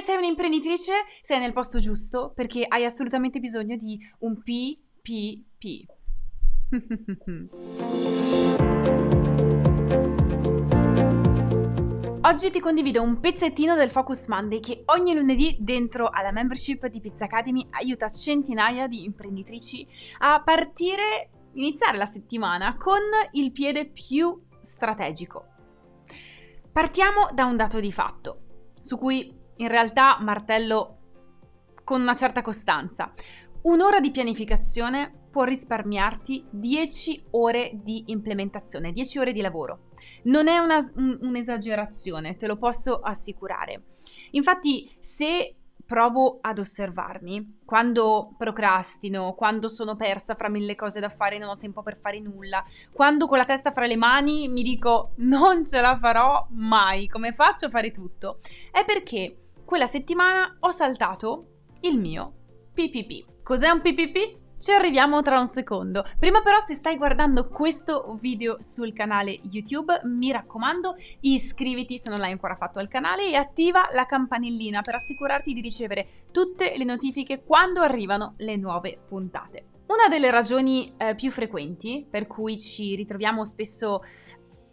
Se sei un'imprenditrice, sei nel posto giusto perché hai assolutamente bisogno di un PPP. Oggi ti condivido un pezzettino del Focus Monday che ogni lunedì dentro alla membership di Pizza Academy aiuta centinaia di imprenditrici a partire, iniziare la settimana con il piede più strategico. Partiamo da un dato di fatto, su cui in realtà martello con una certa costanza. Un'ora di pianificazione può risparmiarti 10 ore di implementazione, 10 ore di lavoro. Non è una, un, un'esagerazione, te lo posso assicurare. Infatti, se provo ad osservarmi quando procrastino, quando sono persa fra mille cose da fare e non ho tempo per fare nulla, quando con la testa fra le mani mi dico non ce la farò mai, come faccio a fare tutto? È perché quella settimana ho saltato il mio PPP. Cos'è un PPP? Ci arriviamo tra un secondo. Prima però se stai guardando questo video sul canale YouTube, mi raccomando iscriviti se non l'hai ancora fatto al canale e attiva la campanellina per assicurarti di ricevere tutte le notifiche quando arrivano le nuove puntate. Una delle ragioni eh, più frequenti per cui ci ritroviamo spesso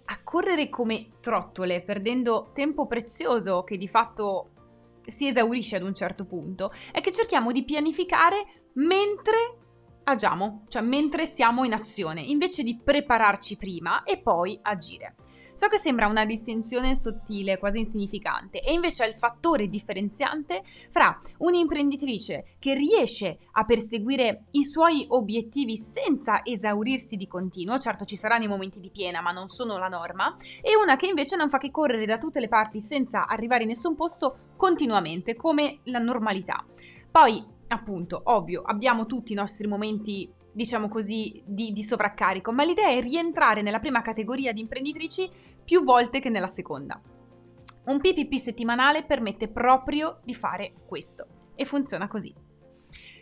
a correre come trottole, perdendo tempo prezioso che di fatto si esaurisce ad un certo punto, è che cerchiamo di pianificare mentre agiamo, cioè mentre siamo in azione, invece di prepararci prima e poi agire. So che sembra una distinzione sottile, quasi insignificante, e invece è il fattore differenziante fra un'imprenditrice che riesce a perseguire i suoi obiettivi senza esaurirsi di continuo, certo ci saranno i momenti di piena, ma non sono la norma, e una che invece non fa che correre da tutte le parti senza arrivare in nessun posto continuamente, come la normalità. Poi appunto, ovvio, abbiamo tutti i nostri momenti, diciamo così, di, di, sovraccarico, ma l'idea è rientrare nella prima categoria di imprenditrici più volte che nella seconda. Un PPP settimanale permette proprio di fare questo e funziona così.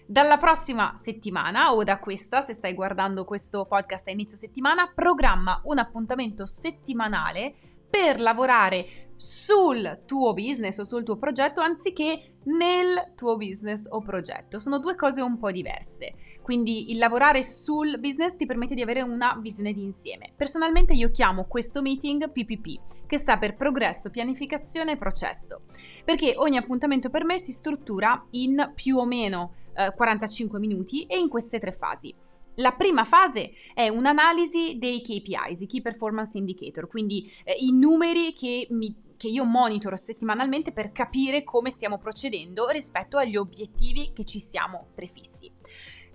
Dalla prossima settimana o da questa, se stai guardando questo podcast a inizio settimana, programma un appuntamento settimanale per lavorare sul tuo business o sul tuo progetto anziché nel tuo business o progetto. Sono due cose un po' diverse. Quindi il lavorare sul business ti permette di avere una visione di insieme. Personalmente io chiamo questo meeting PPP, che sta per progresso, pianificazione e processo, perché ogni appuntamento per me si struttura in più o meno eh, 45 minuti e in queste tre fasi. La prima fase è un'analisi dei KPIs, i Key Performance Indicator, quindi eh, i numeri che, mi, che io monitoro settimanalmente per capire come stiamo procedendo rispetto agli obiettivi che ci siamo prefissi.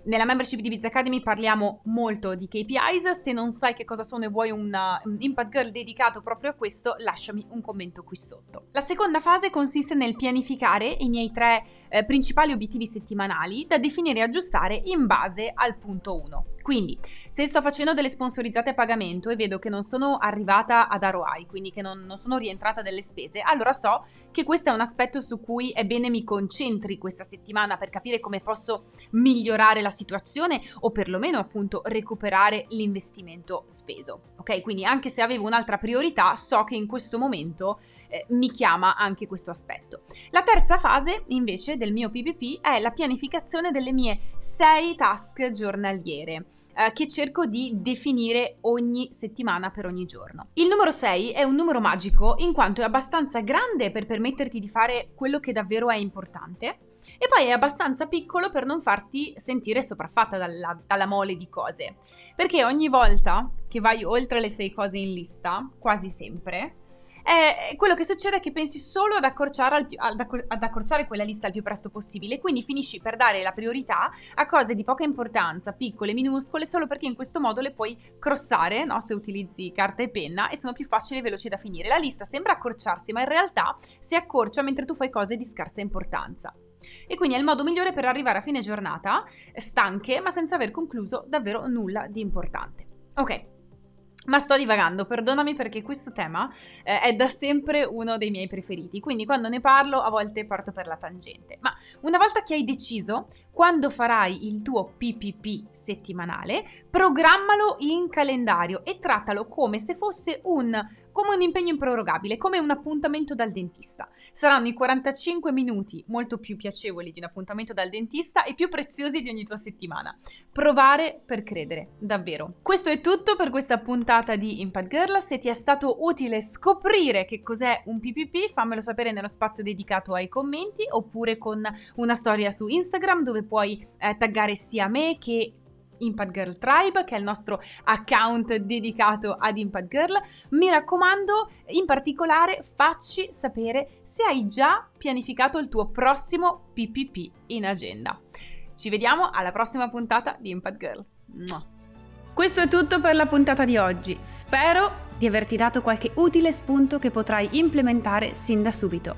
Nella membership di Biz Academy parliamo molto di KPIs, se non sai che cosa sono e vuoi una, un Impact Girl dedicato proprio a questo, lasciami un commento qui sotto. La seconda fase consiste nel pianificare i miei tre eh, principali obiettivi settimanali da definire e aggiustare in base al punto 1. Quindi, se sto facendo delle sponsorizzate a pagamento e vedo che non sono arrivata ad ROI, quindi che non, non, sono rientrata delle spese, allora so che questo è un aspetto su cui è bene mi concentri questa settimana per capire come posso migliorare la situazione o perlomeno appunto recuperare l'investimento speso. Ok, quindi anche se avevo un'altra priorità, so che in questo momento eh, mi chiama anche questo aspetto. La terza fase invece del mio PPP è la pianificazione delle mie sei task giornaliere eh, che cerco di definire ogni settimana per ogni giorno. Il numero 6 è un numero magico in quanto è abbastanza grande per permetterti di fare quello che davvero è importante e poi è abbastanza piccolo per non farti sentire sopraffatta dalla, dalla mole di cose. Perché ogni volta che vai oltre le 6 cose in lista, quasi sempre, eh, quello che succede è che pensi solo ad accorciare, ad, ad accorciare, quella lista il più presto possibile, quindi finisci per dare la priorità a cose di poca importanza, piccole, minuscole, solo perché in questo modo le puoi crossare, no? se utilizzi carta e penna, e sono più facili e veloci da finire. La lista sembra accorciarsi, ma in realtà si accorcia mentre tu fai cose di scarsa importanza. E quindi è il modo migliore per arrivare a fine giornata stanche, ma senza aver concluso davvero nulla di importante. Ok, ma sto divagando, perdonami perché questo tema eh, è da sempre uno dei miei preferiti, quindi quando ne parlo a volte parto per la tangente. Ma una volta che hai deciso quando farai il tuo PPP settimanale, programmalo in calendario e trattalo come se fosse un come un impegno improrogabile, come un appuntamento dal dentista. Saranno i 45 minuti molto più piacevoli di un appuntamento dal dentista e più preziosi di ogni tua settimana. Provare per credere, davvero. Questo è tutto per questa puntata di Impact Girl. Se ti è stato utile scoprire che cos'è un PPP, fammelo sapere nello spazio dedicato ai commenti oppure con una storia su Instagram dove puoi eh, taggare sia me che Impact Girl Tribe, che è il nostro account dedicato ad Impact Girl. Mi raccomando, in particolare, facci sapere se hai già pianificato il tuo prossimo PPP in agenda. Ci vediamo alla prossima puntata di Impact Girl. Questo è tutto per la puntata di oggi. Spero di averti dato qualche utile spunto che potrai implementare sin da subito.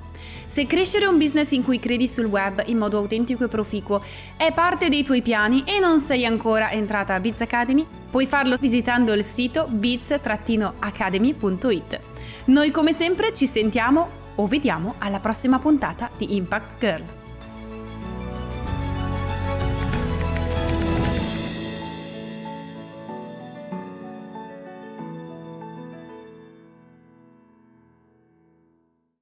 Se crescere un business in cui credi sul web in modo autentico e proficuo è parte dei tuoi piani e non sei ancora entrata a Biz Academy, puoi farlo visitando il sito biz-academy.it. Noi come sempre ci sentiamo o vediamo alla prossima puntata di Impact Girl.